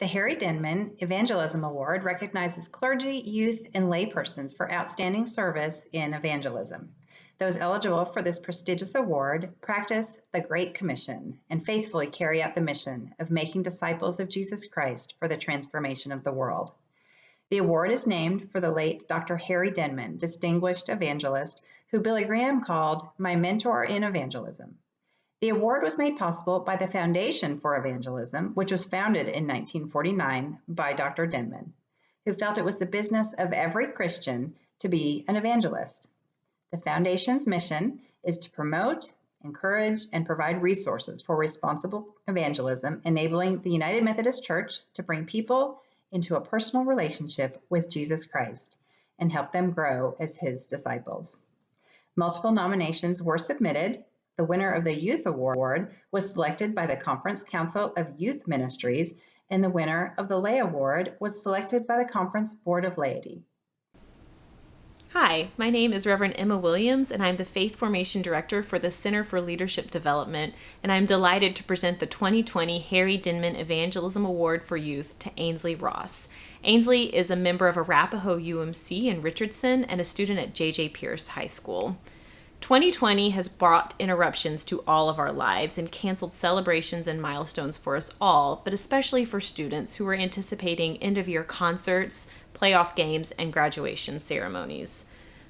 The Harry Denman Evangelism Award recognizes clergy, youth, and laypersons for outstanding service in evangelism. Those eligible for this prestigious award practice the Great Commission and faithfully carry out the mission of making disciples of Jesus Christ for the transformation of the world. The award is named for the late Dr. Harry Denman, distinguished evangelist, who Billy Graham called my mentor in evangelism. The award was made possible by the Foundation for Evangelism, which was founded in 1949 by Dr. Denman, who felt it was the business of every Christian to be an evangelist. The Foundation's mission is to promote, encourage, and provide resources for responsible evangelism, enabling the United Methodist Church to bring people into a personal relationship with Jesus Christ and help them grow as his disciples. Multiple nominations were submitted. The winner of the Youth Award was selected by the Conference Council of Youth Ministries, and the winner of the Lay Award was selected by the Conference Board of Laity. Hi, my name is Reverend Emma Williams, and I'm the Faith Formation Director for the Center for Leadership Development, and I'm delighted to present the 2020 Harry Denman Evangelism Award for Youth to Ainsley Ross. Ainsley is a member of Arapaho UMC in Richardson and a student at J.J. Pearce High School. 2020 has brought interruptions to all of our lives and canceled celebrations and milestones for us all, but especially for students who are anticipating end of year concerts, playoff games, and graduation ceremonies.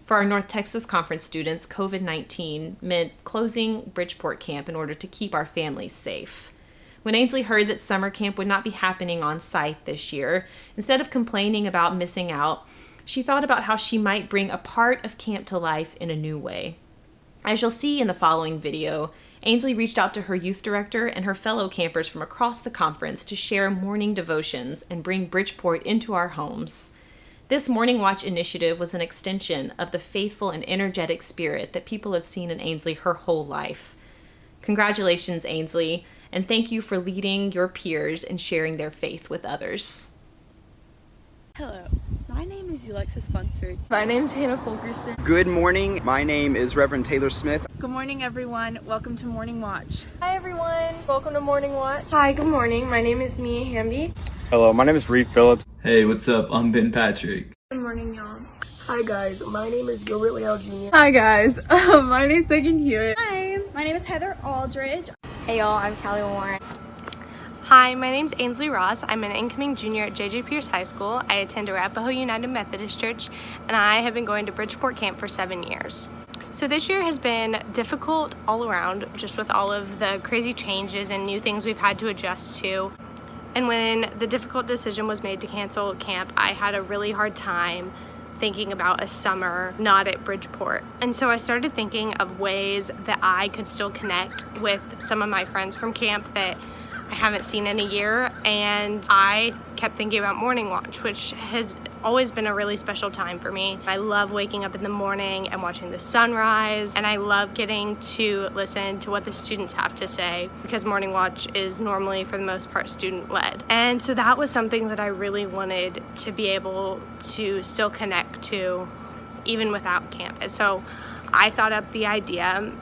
For our North Texas Conference students, COVID 19 meant closing Bridgeport Camp in order to keep our families safe. When Ainsley heard that summer camp would not be happening on site this year, instead of complaining about missing out, she thought about how she might bring a part of camp to life in a new way. As you'll see in the following video, Ainsley reached out to her youth director and her fellow campers from across the conference to share morning devotions and bring Bridgeport into our homes. This Morning Watch initiative was an extension of the faithful and energetic spirit that people have seen in Ainsley her whole life. Congratulations, Ainsley, and thank you for leading your peers and sharing their faith with others. Hello, my name is Alexis Lunsford. My name is Hannah Fulkerson. Good morning, my name is Reverend Taylor Smith. Good morning everyone, welcome to Morning Watch. Hi everyone, welcome to Morning Watch. Hi, good morning, my name is Mia Hamby. Hello, my name is Reed Phillips. Hey, what's up? I'm Ben Patrick. Good morning, y'all. Hi guys, my name is Gilbert Leal Jr. Hi guys, um, my name is Megan Hewitt. Hi, my name is Heather Aldridge. Hey y'all, I'm Callie Warren. Hi, my name is Ainsley Ross. I'm an incoming junior at J.J. Pearce High School. I attend Arapaho United Methodist Church, and I have been going to Bridgeport Camp for seven years. So this year has been difficult all around, just with all of the crazy changes and new things we've had to adjust to. And when the difficult decision was made to cancel camp, I had a really hard time thinking about a summer not at Bridgeport. And so I started thinking of ways that I could still connect with some of my friends from camp that I haven't seen in a year and I kept thinking about morning watch which has always been a really special time for me. I love waking up in the morning and watching the sunrise and I love getting to listen to what the students have to say because morning watch is normally for the most part student led. And so that was something that I really wanted to be able to still connect to even without camp. And so I thought up the idea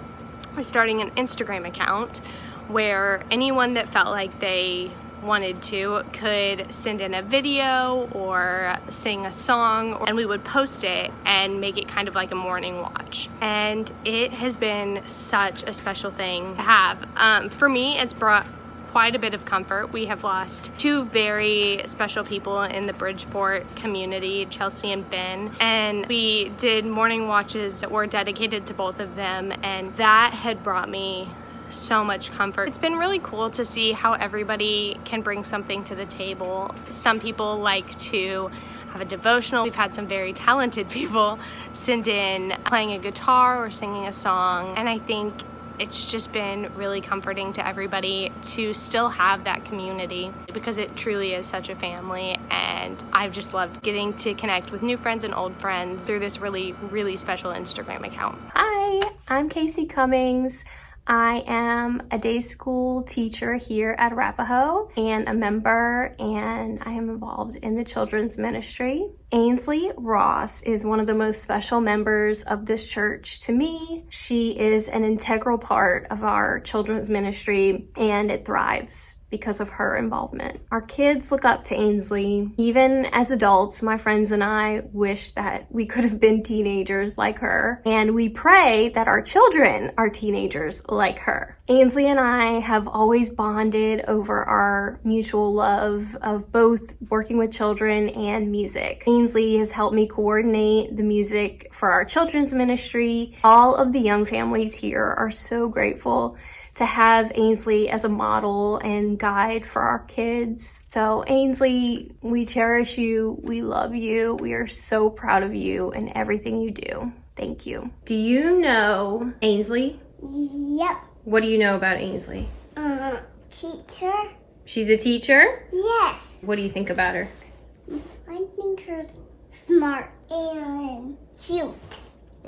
of starting an Instagram account where anyone that felt like they wanted to could send in a video or sing a song and we would post it and make it kind of like a morning watch. And it has been such a special thing to have. Um, for me it's brought quite a bit of comfort. We have lost two very special people in the Bridgeport community, Chelsea and Ben, and we did morning watches that were dedicated to both of them and that had brought me so much comfort. It's been really cool to see how everybody can bring something to the table. Some people like to have a devotional. We've had some very talented people send in playing a guitar or singing a song and I think it's just been really comforting to everybody to still have that community because it truly is such a family and I've just loved getting to connect with new friends and old friends through this really really special Instagram account. Hi, I'm Casey Cummings. I am a day school teacher here at Arapaho and a member and I am involved in the children's ministry. Ainsley Ross is one of the most special members of this church to me. She is an integral part of our children's ministry and it thrives because of her involvement. Our kids look up to Ainsley. Even as adults, my friends and I wish that we could have been teenagers like her. And we pray that our children are teenagers like her. Ainsley and I have always bonded over our mutual love of both working with children and music. Ainsley has helped me coordinate the music for our children's ministry. All of the young families here are so grateful to have Ainsley as a model and guide for our kids. So Ainsley, we cherish you. We love you. We are so proud of you and everything you do. Thank you. Do you know Ainsley? Yep. What do you know about Ainsley? Uh, teacher. She's a teacher? Yes. What do you think about her? I think her smart and cute.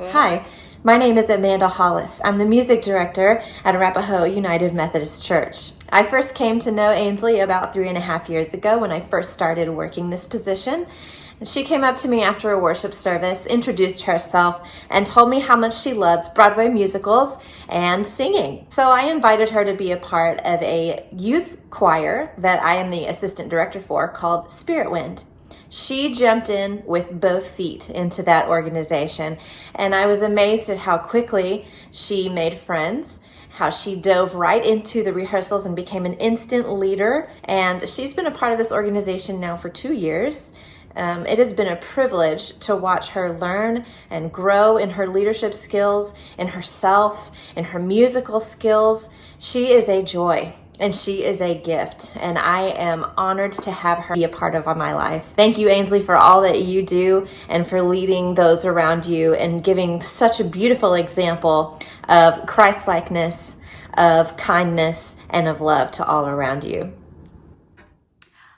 Hi, my name is Amanda Hollis. I'm the music director at Arapaho United Methodist Church. I first came to know Ainsley about three and a half years ago when I first started working this position. She came up to me after a worship service, introduced herself, and told me how much she loves Broadway musicals and singing. So I invited her to be a part of a youth choir that I am the assistant director for called Spirit Wind. She jumped in with both feet into that organization, and I was amazed at how quickly she made friends, how she dove right into the rehearsals and became an instant leader. And she's been a part of this organization now for two years. Um, it has been a privilege to watch her learn and grow in her leadership skills, in herself, in her musical skills. She is a joy and she is a gift and I am honored to have her be a part of my life. Thank you Ainsley for all that you do and for leading those around you and giving such a beautiful example of Christ-likeness, of kindness, and of love to all around you.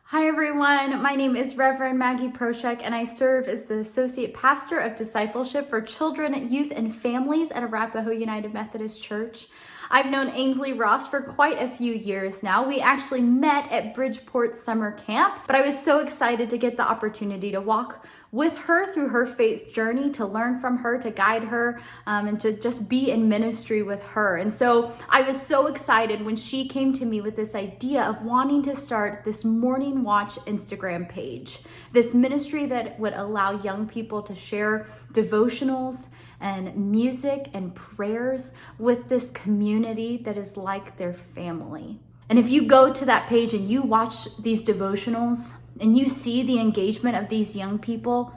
Hi everyone, my name is Reverend Maggie Proshek and I serve as the Associate Pastor of Discipleship for Children, Youth, and Families at Arapaho United Methodist Church. I've known Ainsley Ross for quite a few years now. We actually met at Bridgeport Summer Camp, but I was so excited to get the opportunity to walk with her through her faith journey, to learn from her, to guide her, um, and to just be in ministry with her. And so I was so excited when she came to me with this idea of wanting to start this Morning Watch Instagram page, this ministry that would allow young people to share devotionals and music and prayers with this community that is like their family. And if you go to that page and you watch these devotionals and you see the engagement of these young people,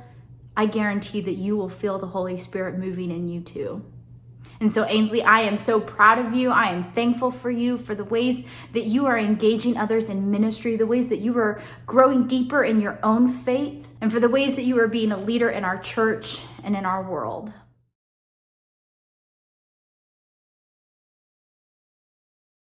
I guarantee that you will feel the Holy Spirit moving in you too. And so, Ainsley, I am so proud of you. I am thankful for you for the ways that you are engaging others in ministry, the ways that you are growing deeper in your own faith, and for the ways that you are being a leader in our church and in our world.